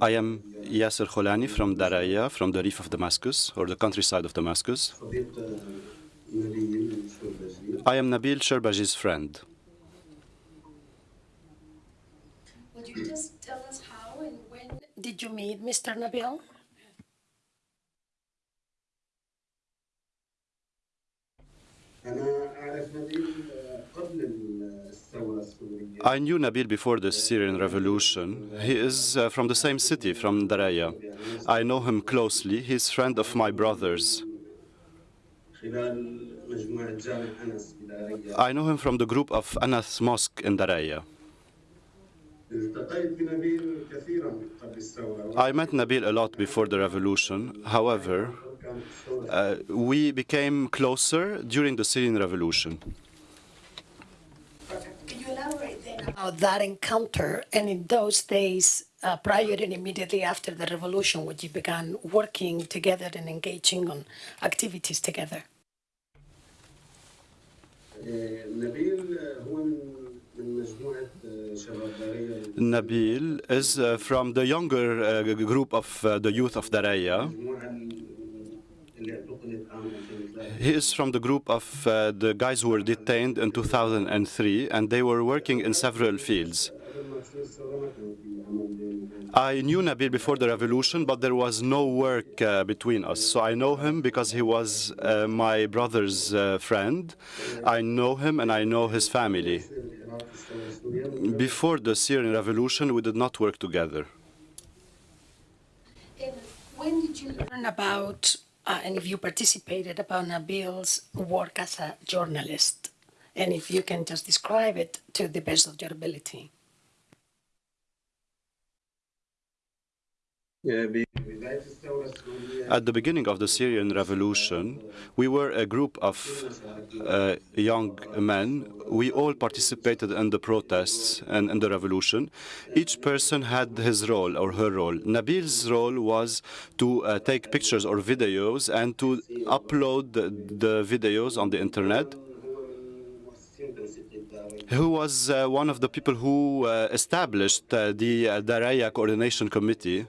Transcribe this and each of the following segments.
I am Yasser Kholani from Daraya, from the reef of Damascus, or the countryside of Damascus. I am Nabil Sherbaji's friend. Would you just tell us how and when did you meet Mr. Nabil? I knew Nabil before the Syrian revolution. He is uh, from the same city, from Daraya. I know him closely. He's friend of my brother's. I know him from the group of Anas Mosque in Daraya. I met Nabil a lot before the revolution. However, uh, we became closer during the Syrian revolution. Can you elaborate then about that encounter and in those days uh, prior and immediately after the revolution when you began working together and engaging on activities together? Nabil is uh, from the younger uh, group of uh, the youth of Daraya. He is from the group of uh, the guys who were detained in 2003, and they were working in several fields. I knew Nabil before the revolution, but there was no work uh, between us. So I know him because he was uh, my brother's uh, friend. I know him and I know his family. Before the Syrian revolution, we did not work together. When did you learn about, uh, and if you participated about Nabil's work as a journalist? And if you can just describe it to the best of your ability. At the beginning of the Syrian revolution, we were a group of uh, young men. We all participated in the protests and in the revolution. Each person had his role or her role. Nabil's role was to uh, take pictures or videos and to upload the, the videos on the internet. Who was uh, one of the people who uh, established uh, the uh, Daraya Coordination Committee.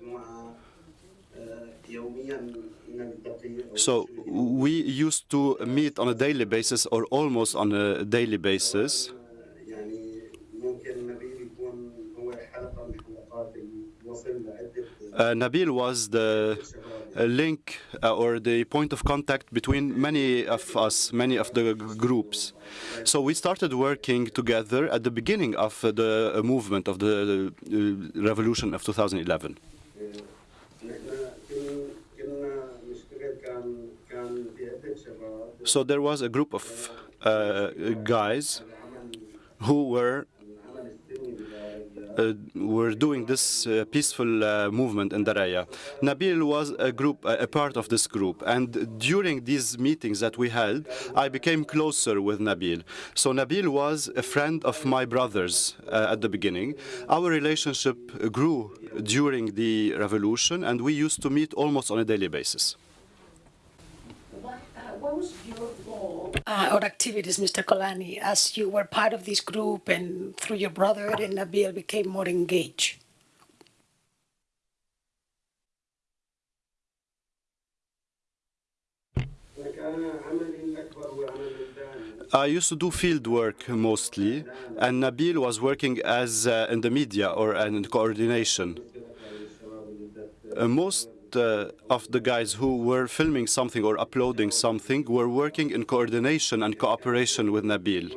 So we used to meet on a daily basis or almost on a daily basis. Uh, Nabil was the uh, link uh, or the point of contact between many of us, many of the groups. So we started working together at the beginning of the uh, movement of the uh, revolution of 2011. So there was a group of uh, guys who were uh, were doing this uh, peaceful uh, movement in Daraya. Nabil was a group, a part of this group, and during these meetings that we held, I became closer with Nabil. So Nabil was a friend of my brother's uh, at the beginning. Our relationship grew during the revolution, and we used to meet almost on a daily basis. What, uh, what was your role uh, or activities, Mr. Kolani, as you were part of this group and through your brother and Nabil became more engaged? I used to do field work mostly, and Nabil was working as uh, in the media or in coordination. Uh, most uh, of the guys who were filming something or uploading something were working in coordination and cooperation with Nabil.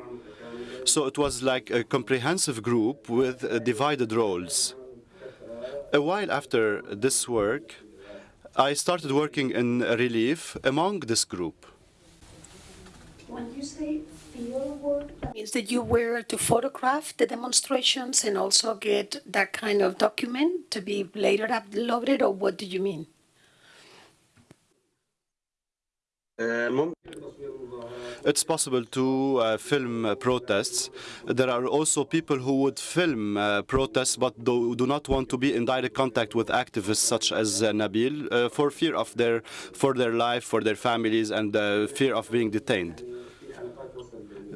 So it was like a comprehensive group with uh, divided roles. A while after this work, I started working in relief among this group. When you say field work, means that you were to photograph the demonstrations and also get that kind of document to be later uploaded, or what do you mean? It's possible to uh, film uh, protests. There are also people who would film uh, protests but do, do not want to be in direct contact with activists such as uh, Nabil uh, for fear of their for their life, for their families, and uh, fear of being detained.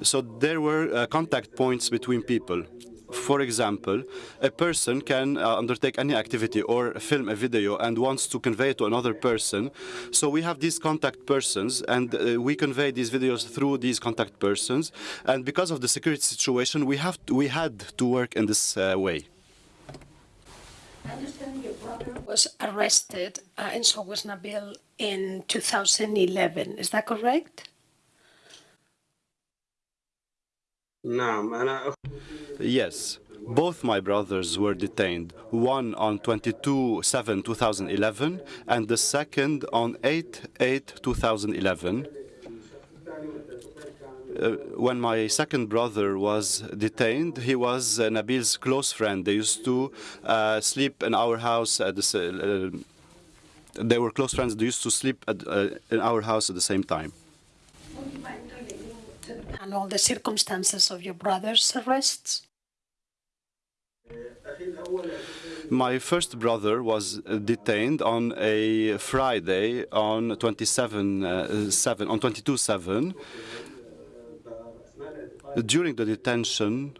So there were uh, contact points between people. For example, a person can uh, undertake any activity or film a video and wants to convey it to another person. So we have these contact persons, and uh, we convey these videos through these contact persons. And because of the security situation, we have to, we had to work in this uh, way. I understand your brother was arrested, and so was Nabil in 2011. Is that correct? Yes, both my brothers were detained, one on 22-7-2011 and the second on 8-8-2011. Uh, when my second brother was detained, he was uh, Nabil's close friend. They used to uh, sleep in our house at the uh, they were close friends. They used to sleep at, uh, in our house at the same time. Would you mind relating to and all the circumstances of your brother's arrests? My first brother was detained on a Friday on 27 uh, 7 on 22 7. During the detention,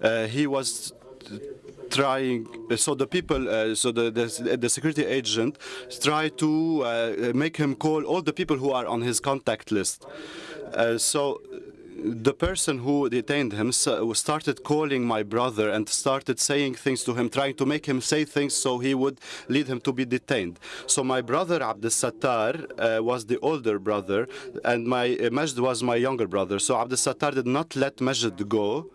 uh, he was trying. So the people, uh, so the, the the security agent, tried to uh, make him call all the people who are on his contact list. Uh, so the person who detained him started calling my brother and started saying things to him, trying to make him say things so he would lead him to be detained. So my brother Abdel Sattar uh, was the older brother, and my uh, Majd was my younger brother. So Abdel Sattar did not let Majd go.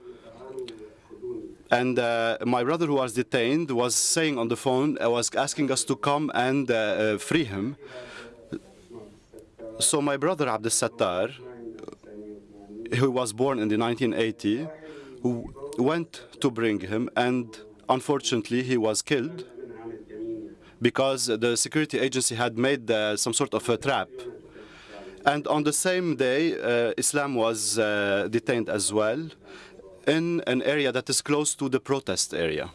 And uh, my brother, who was detained, was saying on the phone, uh, was asking us to come and uh, uh, free him. So my brother Abdel Sattar, who was born in the 1980, went to bring him, and unfortunately he was killed because the security agency had made uh, some sort of a trap. And on the same day, uh, Islam was detained as well in an area that is close to the protest area.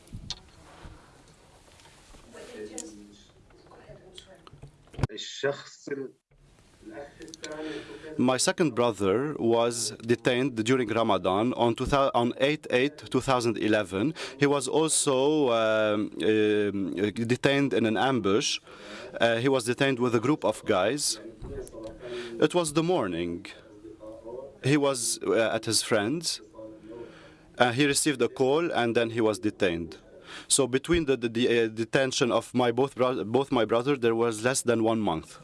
My second brother was detained during Ramadan on 8-8-2011. He was also um, uh, detained in an ambush. Uh, he was detained with a group of guys. It was the morning. He was uh, at his friend's. Uh, he received a call and then he was detained. So between the, the, the uh, detention of my both bro both my brothers, there was less than one month.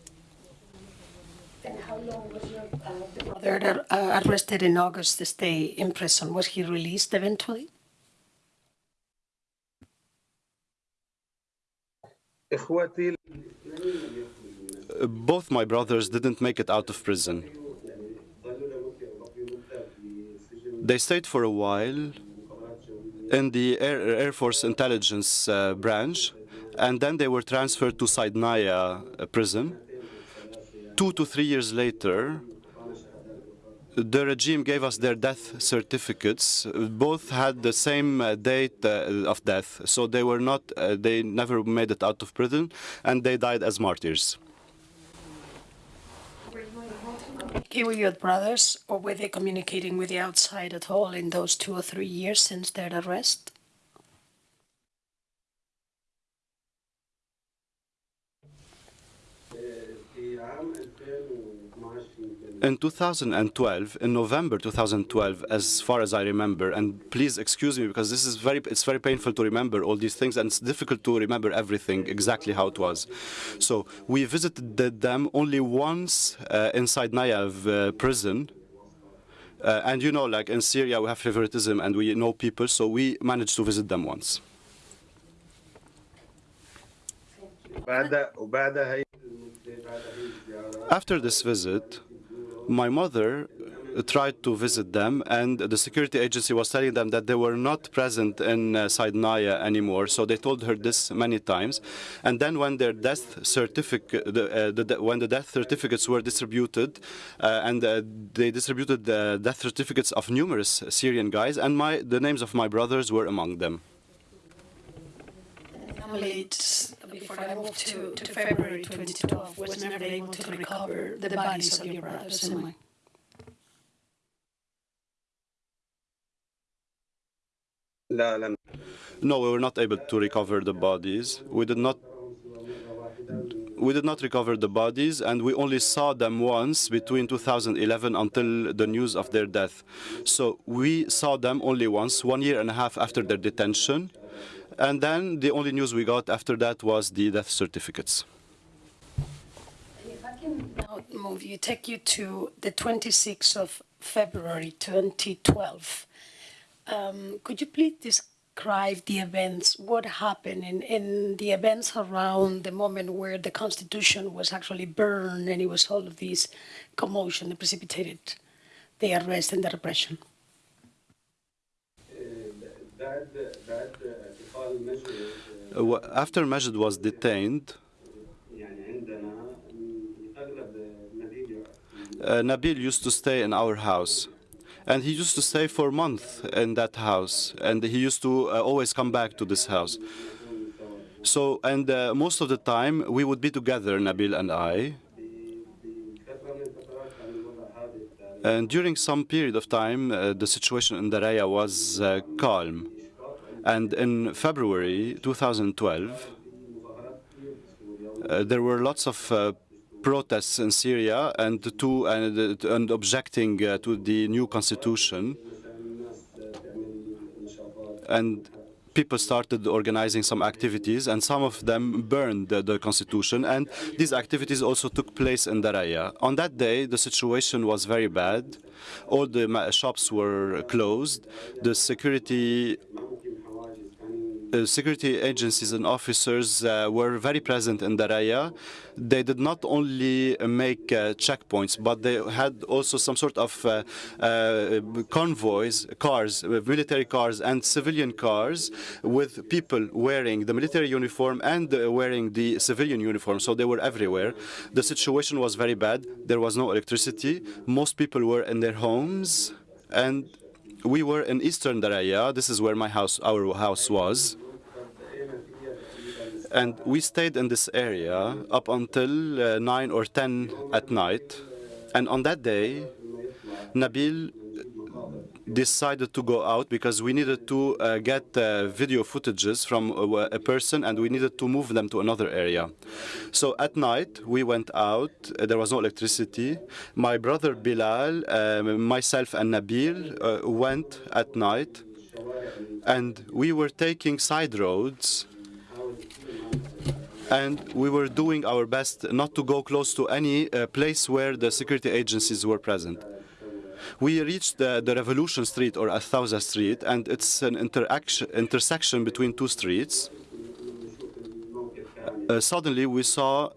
And how long was your uh, brother uh, arrested in August to stay in prison? Was he released eventually? Uh, both my brothers didn't make it out of prison. They stayed for a while in the Air, Air Force Intelligence uh, branch, and then they were transferred to Saidnaya uh, prison. Two to three years later, the regime gave us their death certificates. Both had the same uh, date uh, of death, so they were not, uh, they never made it out of prison, and they died as martyrs. Your brothers, or were they communicating with the outside at all in those two or three years since their arrest? In 2012, in November 2012, as far as I remember, and please excuse me because this is very, it's very painful to remember all these things and it's difficult to remember everything exactly how it was. So we visited the dam only once uh, in Saidnaya uh, prison. Uh, and you know, like in Syria, we have favoritism and we know people, so we managed to visit them once. After this visit, my mother uh, tried to visit them, and the security agency was telling them that they were not present in uh, Saidnaya anymore. So they told her this many times. And then, when their death certificate, the, uh, the, the- when the death certificates were distributed, uh, and uh, they distributed the death certificates of numerous Syrian guys, and my the names of my brothers were among them family, before I moved to, to February 2012, was never able to recover the bodies of your brothers and mine. No, we were not able to recover the bodies. We did not we did not recover the bodies and we only saw them once between 2011 until the news of their death. So we saw them only once, one year and a half after their detention. And then the only news we got after that was the death certificates. If I can now move you, take you to the 26th of February 2012. Um, could you please describe the events, what happened in, in the events around the moment where the Constitution was actually burned and it was all of this commotion that precipitated the arrest and the repression? Uh, that, that uh, after Majid was detained, uh, Nabil used to stay in our house. And he used to stay for months in that house. And he used to uh, always come back to this house. So, and uh, most of the time, we would be together, Nabil and I. And during some period of time, uh, the situation in Daraya was uh, calm. And in February 2012, uh, there were lots of uh, protests in Syria and to and, uh, and objecting uh, to the new constitution. And people started organizing some activities, and some of them burned the, the constitution. And these activities also took place in Daraya. On that day, the situation was very bad. All the shops were closed. The security uh, security agencies and officers uh, were very present in Daraya. They did not only uh, make uh, checkpoints, but they had also some sort of uh, convoys, cars, military cars and civilian cars with people wearing the military uniform and wearing the civilian uniform. So they were everywhere. The situation was very bad. There was no electricity. Most people were in their homes. And we were in eastern Daraya. This is where my house, our house was. And we stayed in this area up until uh, 9 or 10 at night. And on that day, Nabil decided to go out because we needed to uh, get uh, video footages from a, a person and we needed to move them to another area. So at night, we went out. Uh, There was no electricity. My brother Bilal, um, myself, and Nabil uh, went at night and we were taking side roads and we were doing our best not to go close to any uh, place where the security agencies were present. We reached the, the Revolution Street or Athauza Street, and it's an intersection between two streets. Uh, suddenly, we saw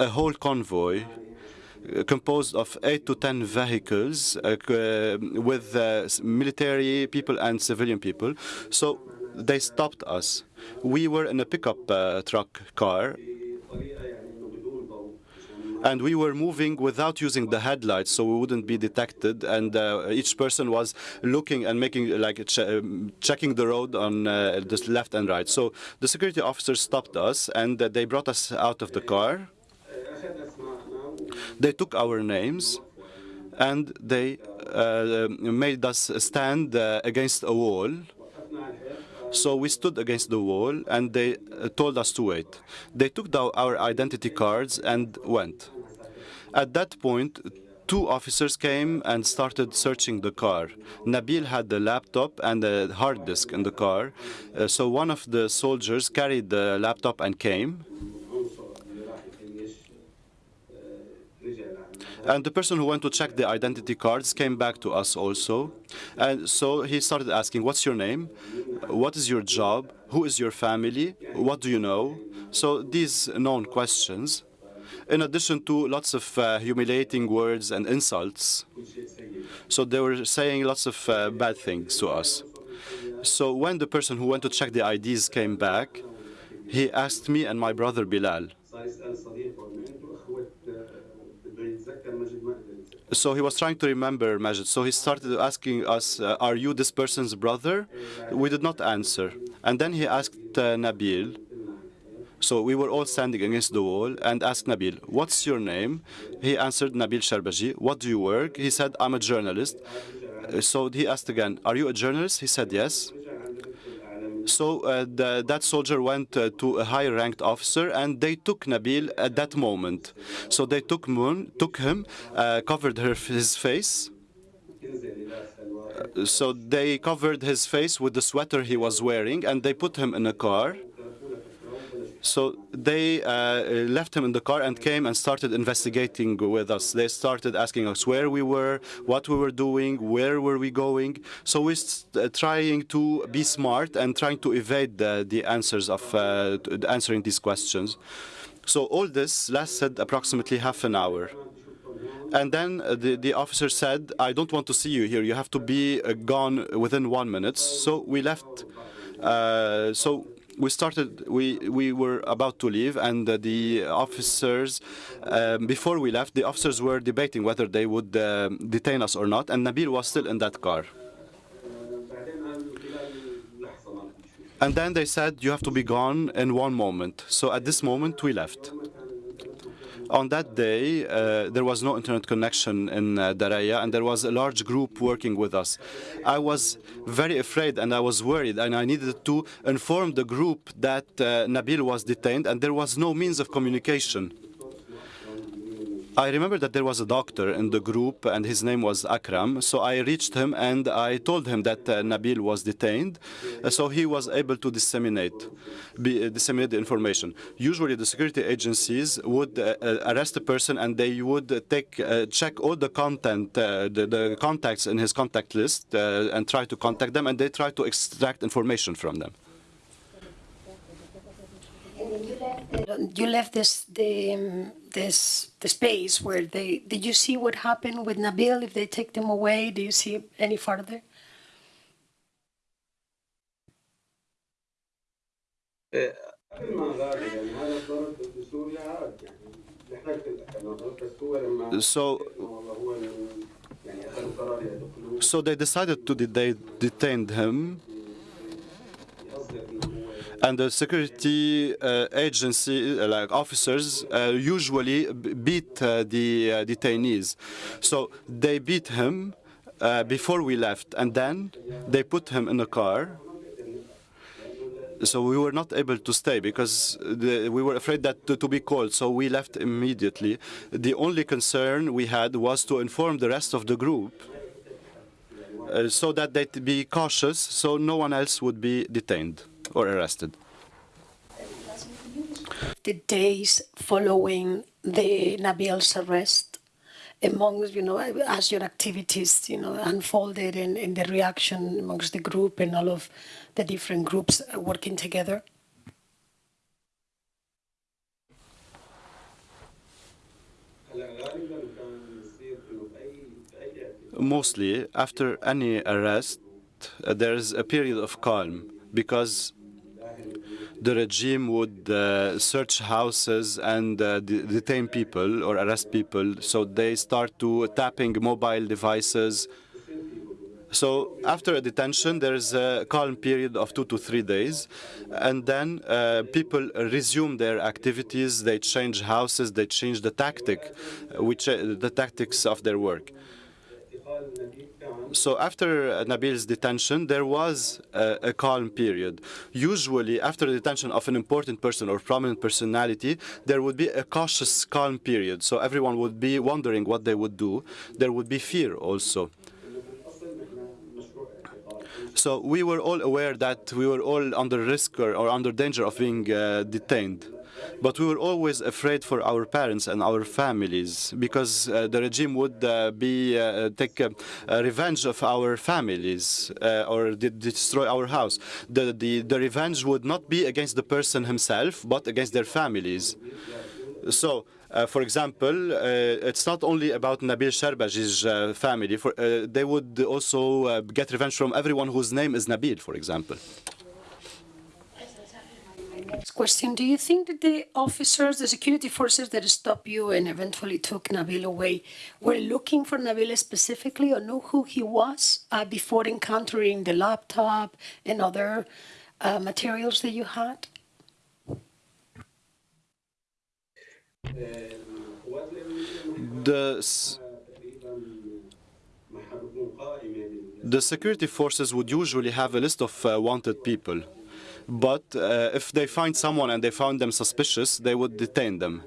a whole convoy uh, composed of eight to ten vehicles uh, uh, with uh, military people and civilian people. So they stopped us. We were in a pickup uh, truck car, and we were moving without using the headlights so we wouldn't be detected and uh, each person was looking and making like ch um, checking the road on uh, the left and right so the security officers stopped us and uh, they brought us out of the car they took our names and they uh, um, made us stand uh, against a wall so we stood against the wall and they uh, told us to wait. They took our identity cards and went. At that point, two officers came and started searching the car. Nabil had the laptop and a hard disk in the car, uh, so one of the soldiers carried the laptop and came. And the person who went to check the identity cards came back to us also. And so he started asking, what's your name? What is your job? Who is your family? What do you know? So these known questions in addition to lots of uh, humiliating words and insults. So they were saying lots of uh, bad things to us. So when the person who went to check the IDs came back, he asked me and my brother Bilal. So he was trying to remember Majid. So he started asking us, uh, are you this person's brother? We did not answer. And then he asked uh, Nabil, so we were all standing against the wall and asked Nabil, what's your name? He answered, Nabil Sharbaji. What do you work? He said, I'm a journalist. Uh, so he asked again, are you a journalist? He said, yes. So uh, the, that soldier went uh, to a high-ranked officer, and they took Nabil at that moment. So they took, Moon, took him, uh, covered her, his face. Uh, so they covered his face with the sweater he was wearing, and they put him in a car. So they uh, left him in the car and came and started investigating with us. They started asking us where we were, what we were doing, where were we going. So we're uh, trying to be smart and trying to evade the, the answers of uh, answering these questions. So all this lasted approximately half an hour. And then uh, the, the officer said, I don't want to see you here. You have to be uh, gone within one minute. So we left. Uh, so we started, we, we were about to leave and uh, the officers, um, before we left, the officers were debating whether they would uh, detain us or not and Nabil was still in that car. And then they said, you have to be gone in one moment. So at this moment, we left. On that day, uh, there was no internet connection in uh, Daraya, and there was a large group working with us. I was very afraid and I was worried, and I needed to inform the group that uh, Nabil was detained, and there was no means of communication. I remember that there was a doctor in the group and his name was Akram. So I reached him and I told him that uh, Nabil was detained. Uh, so he was able to disseminate, be, uh, disseminate the information. Usually the security agencies would uh, uh, arrest a person and they would take, uh, check all the content, the, the contacts in his contact list and try to contact them and they try to extract information from them. You left this the um, this the space where they did you see what happened with Nabil if they take them away? Do you see any further? So so they decided to de they detained him and the security uh, agency, uh, like officers, uh, usually beat uh, the uh, detainees. So they beat him before we left, and then they put him in a car. So we were not able to stay because the, we were afraid that to, to be called. So we left immediately. The only concern we had was to inform the rest of the group so that they'd be cautious, so no one else would be detained or arrested. The days following the Nabil's arrest, amongst you know, as your activities you know unfolded and, and the reaction amongst the group and all of the different groups working together. Mostly, after any arrest, uh, there is a period of calm because the regime would uh, search houses and uh, de- detain people or arrest people. So they start to tapping mobile devices. So after a detention, there is a calm period of two to three days, and then uh, people resume their activities. They change houses. They change the tactic, uh, which uh, the tactics of their work. So after Nabil's detention, there was a, a, calm period. Usually, after the detention of an important person or prominent personality, there would be a cautious, calm period. So everyone would be wondering what they would do. There would be fear also. So we were all aware that we were all under risk or, or under danger of being uh, detained. But we were always afraid for our parents and our families because uh, the regime would uh, be uh, take uh, revenge of our families uh, or de- destroy our house. The, the the revenge would not be against the person himself, but against their families. So, uh, for example, uh, it's not only about Nabil Sharbaji's uh, family. For, uh, they would also get revenge from everyone whose name is Nabil, for example. Question, do you think that the officers, the security forces that stopped you and eventually took Nabil away were looking for Nabil specifically or know who he was uh, before encountering the laptop and other uh, materials that you had? The the security forces would usually have a list of uh, wanted people. But uh, if they find someone and they found them suspicious, they would detain them.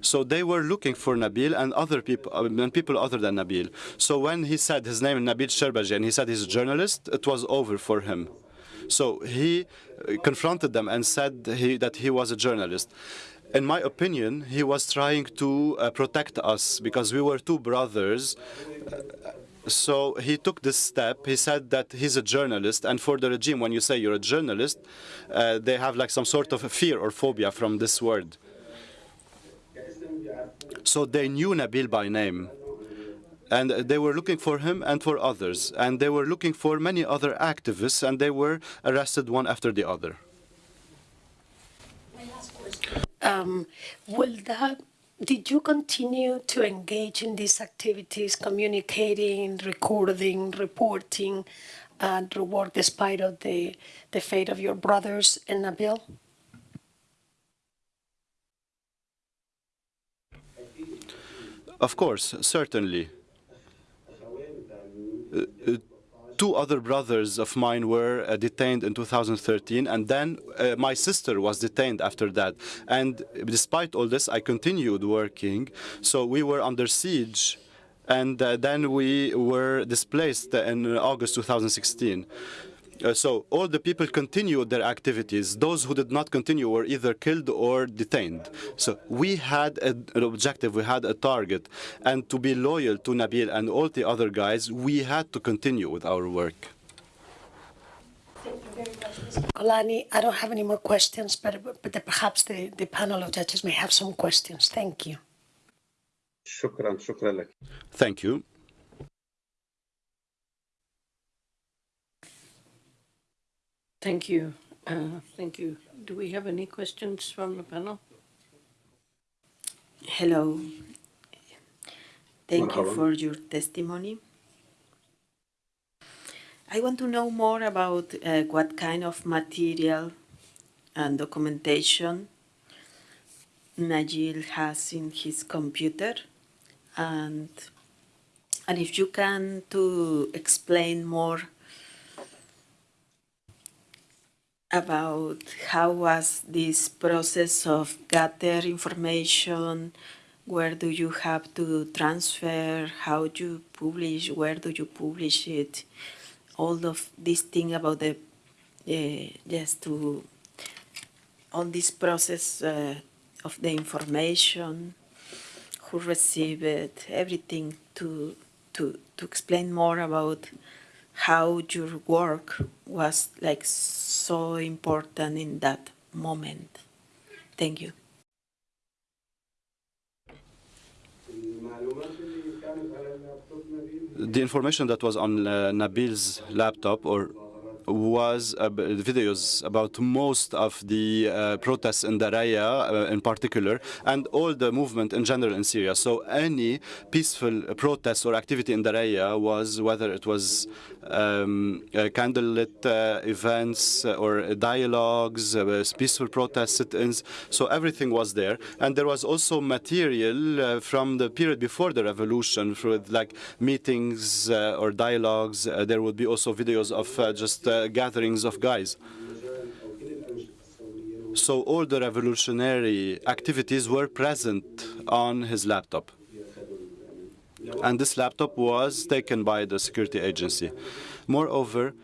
So they were looking for Nabil and other people, uh, and people other than Nabil. So when he said his name Nabil Sherbaji and he said he's a journalist, it was over for him. So he uh, confronted them and said he, that he was a journalist. In my opinion, he was trying to uh, protect us because we were two brothers. So he took this step. He said that he's a journalist, and for the regime, when you say you're a journalist, uh, they have like some sort of fear or phobia from this word. So they knew Nabil by name. And they were looking for him and for others. And they were looking for many other activists, and they were arrested one after the other. Um, will that, did you continue to engage in these activities, communicating, recording, reporting, and work despite of the, the fate of your brothers and Nabil? Of course, certainly. Uh, uh, two other brothers of mine were uh, detained in 2013, and then uh, my sister was detained after that. And despite all this, I continued working. So we were under siege, and uh, then we were displaced in August 2016. Uh, so all the people continued their activities. Those who did not continue were either killed or detained. So we had a, an objective, we had a target. And to be loyal to Nabil and all the other guys, we had to continue with our work. Alani, I don't have any more questions, but, but perhaps the, the panel of judges may have some questions. Thank you. Thank you. Thank you. Uh, Thank you. Do we have any questions from the panel? Hello. Thank you for your testimony. I want to know more about uh, what kind of material and documentation Najil has in his computer and and if you can to explain more about how was this process of gather information? Where do you have to transfer? How do you publish? Where do you publish it? All of this thing about the uh, just to all this process uh, of the information who received it everything to to to explain more about how your work was like so important in that moment. Thank you. The information that was on uh, Nabil's laptop or was uh, videos about most of the uh, protests in Daraya uh, in particular and all the movement in general in Syria. So any peaceful protest or activity in Daraya was, whether it was um, uh, candlelit uh, events uh, or dialogues, uh, peaceful protest sit-ins. So everything was there, and there was also material uh, from the period before the revolution, for like meetings uh, or dialogues. Uh, there would be also videos of uh, just uh, gatherings of guys. So all the revolutionary activities were present on his laptop. And this laptop was taken by the security agency. Moreover,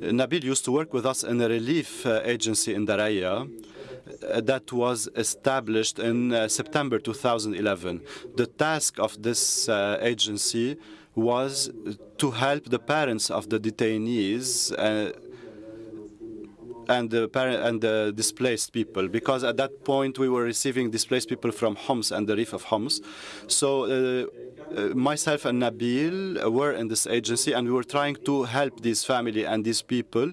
Nabil used to work with us in a relief uh, agency in Daraya uh, that was established in uh, September 2011. The task of this agency was to help the parents of the detainees and the and the displaced people because at that point we were receiving displaced people from Homs and the reef of Homs. So uh, uh, myself and Nabil were in this agency and we were trying to help this family and these people,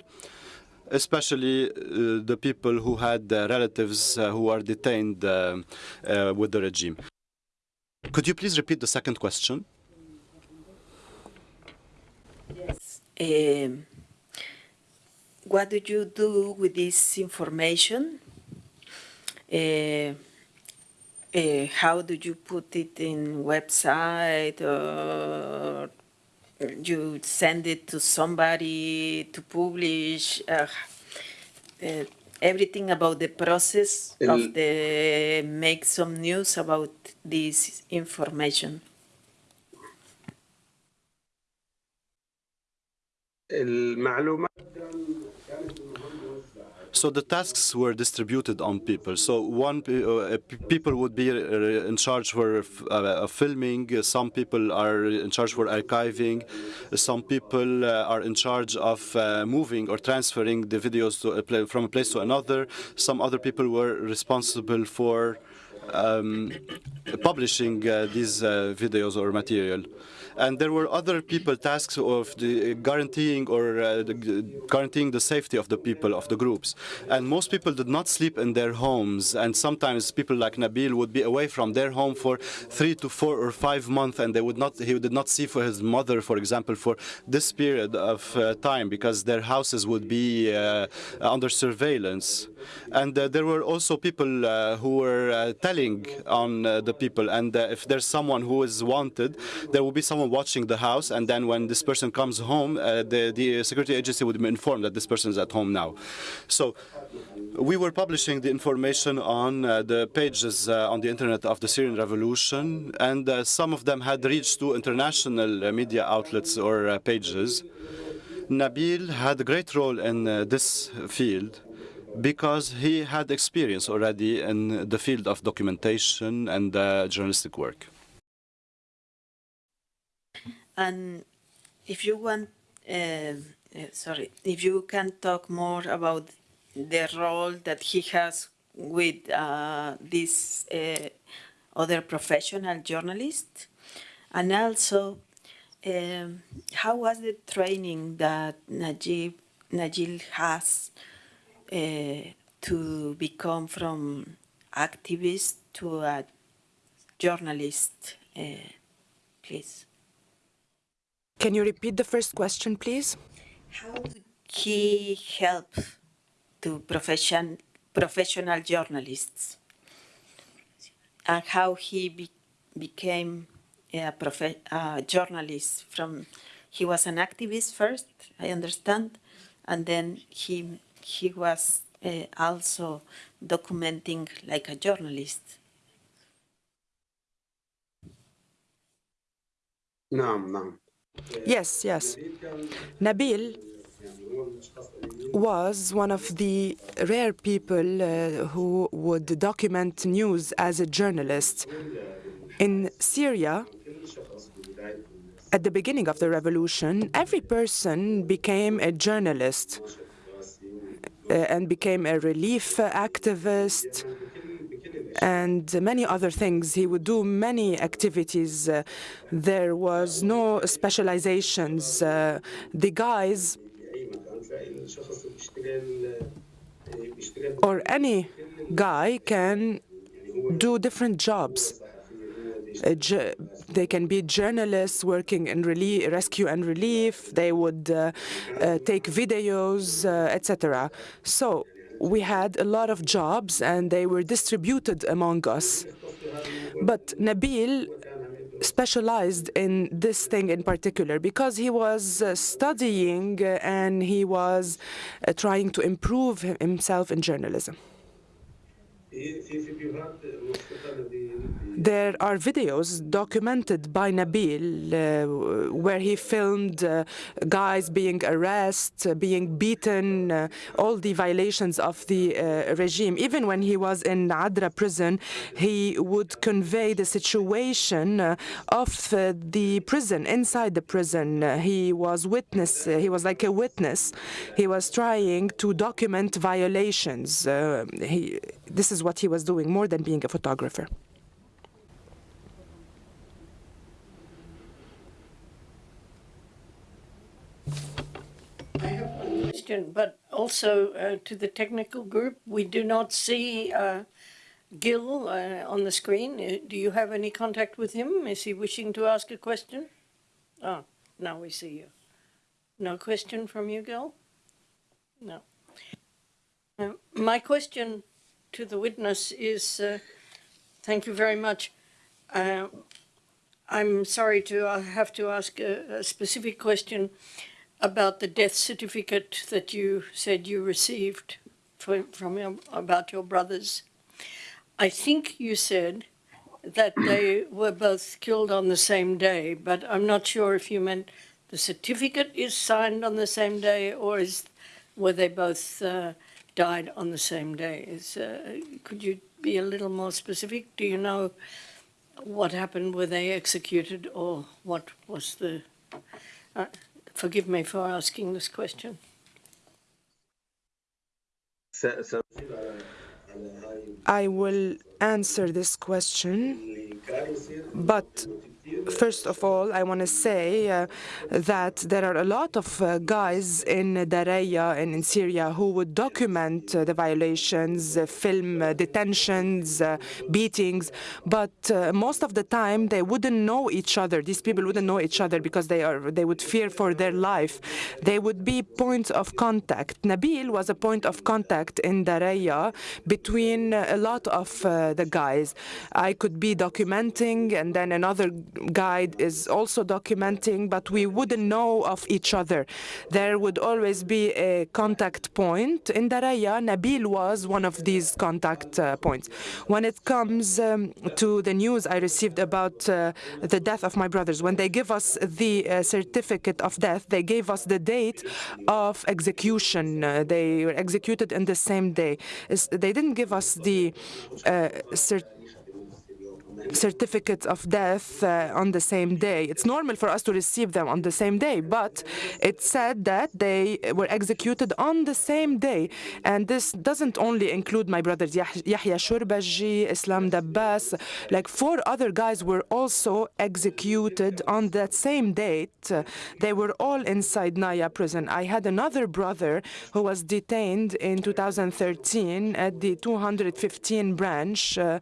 especially uh, the people who had uh, relatives uh, who are detained uh, with the regime. Could you please repeat the second question? Yes. Um, what do you do with this information? Uh, uh, how do you put it in website or you send it to somebody to publish? Uh, uh, everything about the process El- of the make some news about this information. المعلومات so the tasks were distributed on people. So one uh, people would be uh, in charge for uh, filming. uh, Some people are in charge for archiving. Some people uh, are in charge of uh, moving or transferring the videos a from a place to another. Some other people were responsible for um, publishing these videos or material. And there were other people tasks of the guaranteeing or uh, the, guaranteeing the safety of the people of the groups. And most people did not sleep in their homes. And sometimes people like Nabil would be away from their home for three to four or five months, and they would not. He did not see for his mother, for example, for this period of uh, time because their houses would be uh, under surveillance. And uh, there were also people uh, who were uh, telling on uh, the people. And uh, if there's someone who is wanted, there will be someone watching the house. And then when this person comes home, uh, the, the security agency would be informed that this person is at home now. So we were publishing the information on uh, the pages uh, on the internet of the Syrian revolution. And uh, some of them had reached to international uh, media outlets or uh, pages. Nabil had a great role in uh, this field because he had experience already in the field of documentation and uh, journalistic work. And if you want, uh, uh, sorry, if you can talk more about the role that he has with uh, this uh, other professional journalist, and also um, how was the training that Najib Najil has uh, to become from activist to a journalist, uh, please? Can you repeat the first question, please? How did he help to profession, professional journalists? And how he be, became a, profe, a journalist from, he was an activist first, I understand, and then he, he was uh, also documenting like a journalist. نعم نعم Yes, yes. Nabil was one of the rare people uh, who would document news as a journalist. In Syria, at the beginning of the revolution, every person became a journalist uh, and became a relief activist and many other things. He would do many activities. Uh, there was no specializations. Uh, the guys or any guy can do different jobs. They can be journalists working in rescue and relief. They would uh, uh, take videos, uh, etc. So we had a lot of jobs, and they were distributed among us. But Nabil specialized in this thing in particular because he was uh, studying and he was uh, trying to improve himself in journalism. There are videos documented by Nabil uh, where he filmed uh, guys being arrested, uh, being beaten, uh, all the violations of the uh, regime. Even when he was in Adra prison, he would convey the situation uh, of the prison, inside the prison. He was witness, he was like a witness. He was trying to document violations. He, this is what he was doing more than being a photographer. but also uh, to the technical group. We do not see uh, Gil uh, on the screen. Uh, Do you have any contact with him? Is he wishing to ask a question? Oh, now we see you. No question from you, Gil? No. Uh, My question to the witness is, uh, thank you very much. Uh, I'm sorry to have to ask a, a specific question about the death certificate that you said you received for, from your, about your brothers. I think you said that they were both killed on the same day, but I'm not sure if you meant the certificate is signed on the same day or is were they both uh, died on the same day. Uh, could you be a little more specific? Do you know what happened? Were they executed or what was the... Uh, forgive me for asking this question. I will answer this question, but First of all, I want to say uh, that there are a lot of uh, guys in Daraya and in Syria who would document uh, the violations, uh, film uh, detentions, uh, beatings, but most of the time they wouldn't know each other. These people wouldn't know each other because they are they would fear for their life. They would be points of contact. Nabil was a point of contact in Daraya between a lot of the guys. I could be documenting and then another guide is also documenting, but we wouldn't know of each other. There would always be a contact point. In Daraya, Nabil was one of these contact uh, points. When it comes um, to the news I received about uh, the death of my brothers, when they give us the uh, certificate of death, they gave us the date of execution. Uh, they were executed in the same day. It's- they didn't give us the uh, certificate certificates of death uh, on the same day. It's normal for us to receive them on the same day, but it said that they were executed on the same day. And this doesn't only include my brothers Yahya Shurbaji, Islam Dabbas, like four other guys were also executed on that same date. They were all in Saidnaya prison. I had another brother who was detained in 2013 at the 215 branch. Uh,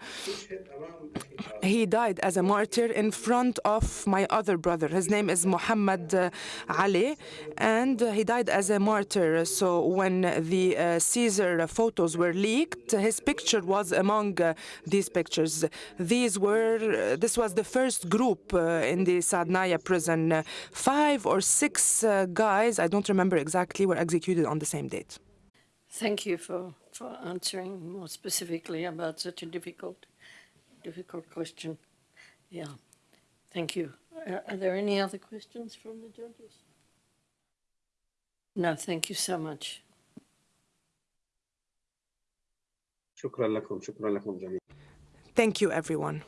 he died as a martyr in front of my other brother. His name is Muhammad uh, Ali, and uh, he died as a martyr. So when the uh, Caesar photos were leaked, his picture was among uh, these pictures. These were uh, this was the first group uh, in the Saidnaya prison. Five or six guys, I don't remember exactly, were executed on the same date. Thank you for, for answering more specifically about such a difficult, difficult question. Yeah. Thank you. Are, are there any other questions from the judges? No, thank you so much. Thank you, everyone.